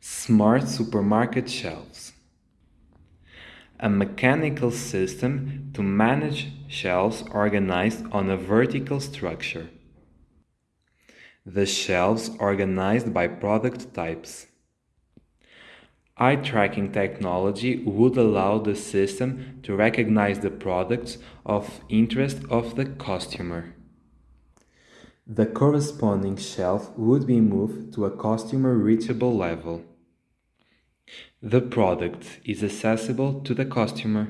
Smart supermarket shelves. A mechanical system to manage shelves organized on a vertical structure. The shelves organized by product types. Eye tracking technology would allow the system to recognize the products of interest of the customer. The corresponding shelf would be moved to a customer reachable level. The product is accessible to the customer.